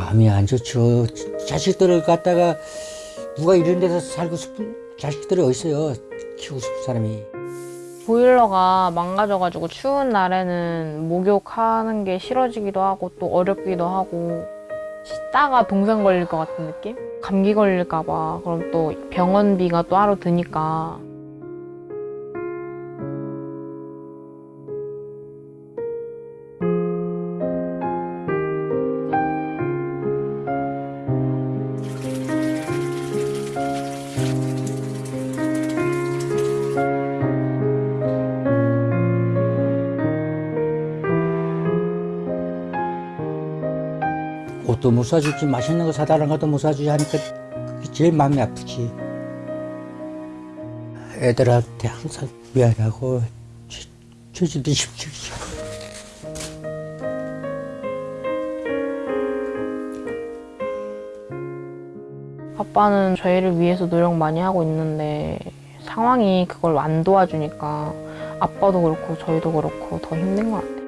마음이 안 좋죠. 자식들을 갖다가 누가 이런 데서 살고 싶은 자식들이 어딨어요. 키우고 싶은 사람이. 보일러가 망가져가지고 추운 날에는 목욕하는 게 싫어지기도 하고 또 어렵기도 하고 씻다가 동상 걸릴 것 같은 느낌? 감기 걸릴까 봐 그럼 또 병원비가 또 하루 드니까 옷도 못 사주지 맛있는 거 사달라는 것도 못 사주지 하니까 그게 제일 마음이 아프지. 애들한테 항상 미안하고 주- 주지도 싶지. 아빠는 저희를 위해서 노력 많이 하고 있는데 상황이 그걸 안 도와주니까 아빠도 그렇고 저희도 그렇고 더 힘든 것 같아요.